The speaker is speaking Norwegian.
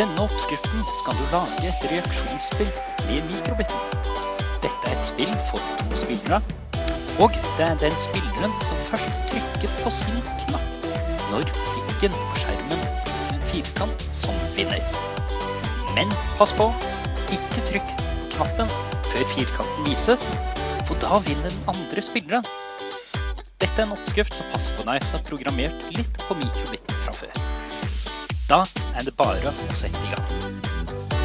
denne oppskriften skal du lage et reaksjonsspill med mikrobitten. Dette er et spill for to spillere, og det er den spilleren som først trykker på sin knapp når prikken på skjermen blir en firkant som vinner. Men pass på, ikke trykk knappen før firkanten vises, for da vinner den andre spilleren. Dette er en oppskrift som passer på deg som har programmert litt på mikrobitten fra før. Da er det bare å sette i gang.